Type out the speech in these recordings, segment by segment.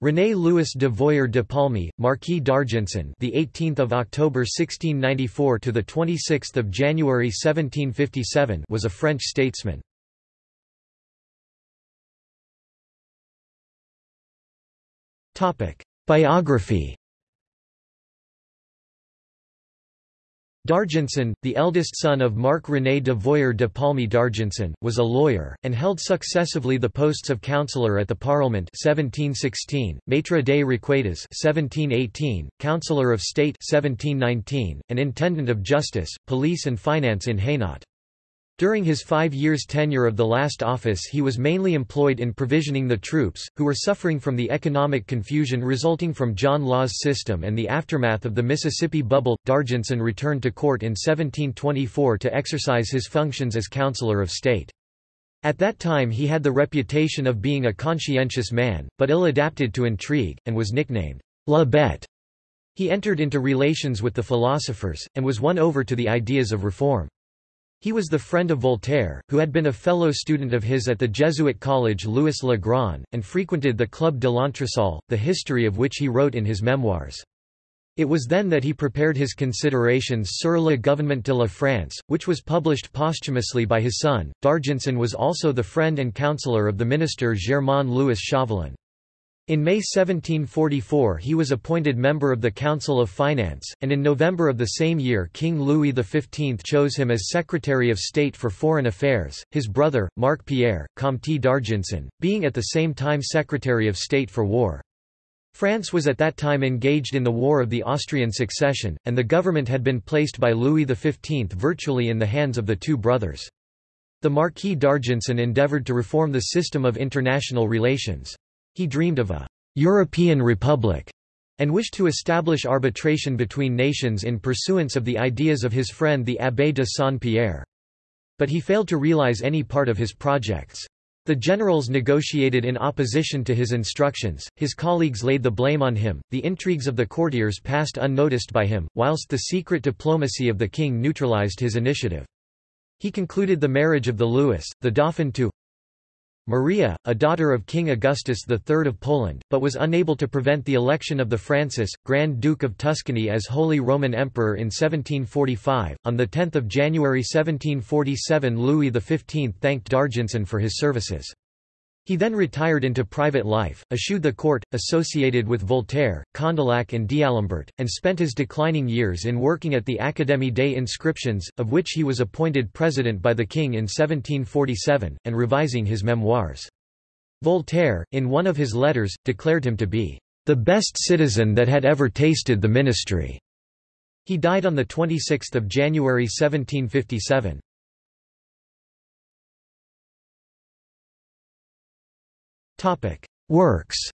René Louis de Voyer de Paulmy, Marquis d'Argenson, the 18th of October 1694 to the 26th of January 1757, was a French statesman. Topic: Biography. D'Argenson, the eldest son of Marc-René de Voyer de Paulmy d'Argenson, was a lawyer, and held successively the posts of councillor at the Parliament 1716, Maître des Requêtes 1718, Councillor of State 1719, and Intendant of Justice, Police and Finance in Hainaut. During his five years tenure of the last office he was mainly employed in provisioning the troops, who were suffering from the economic confusion resulting from John Law's system and the aftermath of the Mississippi bubble. D'Argenson returned to court in 1724 to exercise his functions as Councillor of State. At that time he had the reputation of being a conscientious man, but ill-adapted to intrigue, and was nicknamed La Bête. He entered into relations with the philosophers, and was won over to the ideas of reform. He was the friend of Voltaire, who had been a fellow student of his at the Jesuit college Louis Le Grand, and frequented the Club de l'Entresol, the history of which he wrote in his memoirs. It was then that he prepared his Considerations sur le gouvernement de la France, which was published posthumously by his son. D'Argenson was also the friend and counselor of the minister Germain Louis Chauvelin. In May 1744 he was appointed member of the Council of Finance, and in November of the same year King Louis XV chose him as Secretary of State for Foreign Affairs, his brother, Marc Pierre, Comte d'Argenson, being at the same time Secretary of State for War. France was at that time engaged in the War of the Austrian Succession, and the government had been placed by Louis XV virtually in the hands of the two brothers. The Marquis d'Argenson endeavoured to reform the system of international relations. He dreamed of a European Republic and wished to establish arbitration between nations in pursuance of the ideas of his friend the Abbé de Saint-Pierre. But he failed to realize any part of his projects. The generals negotiated in opposition to his instructions, his colleagues laid the blame on him, the intrigues of the courtiers passed unnoticed by him, whilst the secret diplomacy of the king neutralized his initiative. He concluded the marriage of the Louis, the Dauphin to Maria, a daughter of King Augustus III of Poland, but was unable to prevent the election of the Francis, Grand Duke of Tuscany as Holy Roman Emperor in 1745. On 10 January 1747 Louis XV thanked D'Argenson for his services. He then retired into private life, eschewed the court, associated with Voltaire, Condillac and D'Alembert, and spent his declining years in working at the Académie des Inscriptions, of which he was appointed president by the king in 1747, and revising his memoirs. Voltaire, in one of his letters, declared him to be the best citizen that had ever tasted the ministry. He died on 26 January 1757. Works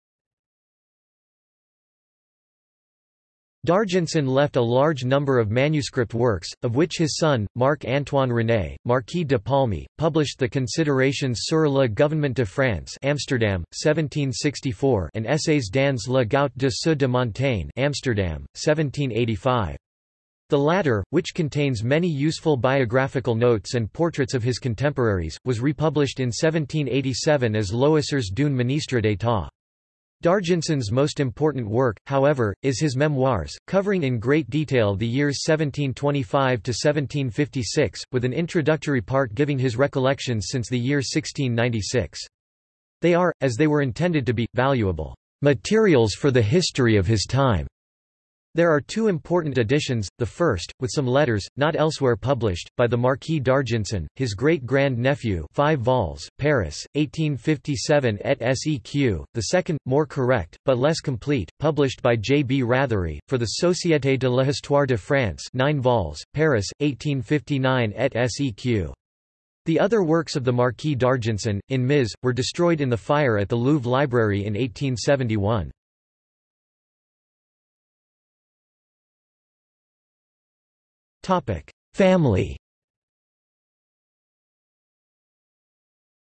D'Argenson left a large number of manuscript works, of which his son, Marc-Antoine René, Marquis de Paulmy, published the Considerations sur le gouvernement de France Amsterdam, 1764 and Essays dans le gout de ceux de Montaigne Amsterdam, 1785. The latter, which contains many useful biographical notes and portraits of his contemporaries, was republished in 1787 as Loisirs d'un ministre d'État. D'Argenson's most important work, however, is his memoirs, covering in great detail the years 1725 to 1756, with an introductory part giving his recollections since the year 1696. They are, as they were intended to be, valuable materials for the history of his time. There are two important editions, the first, with some letters, not elsewhere published, by the Marquis d'Argenson, his great-grand-nephew 5 vols, Paris, 1857 et seq., the second, more correct, but less complete, published by J. B. Rathery, for the Société de l'Histoire de France 9 vols, Paris, 1859 et seq. The other works of the Marquis d'Argenson, in Ms., were destroyed in the fire at the Louvre Library in 1871. Family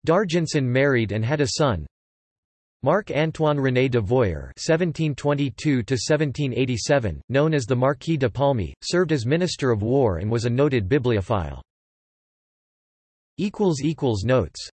D'Argenson married and had a son. Marc-Antoine René de Voyer (1722–1787), known as the Marquis de Paulmy, served as Minister of War and was a noted bibliophile. Equals equals Notes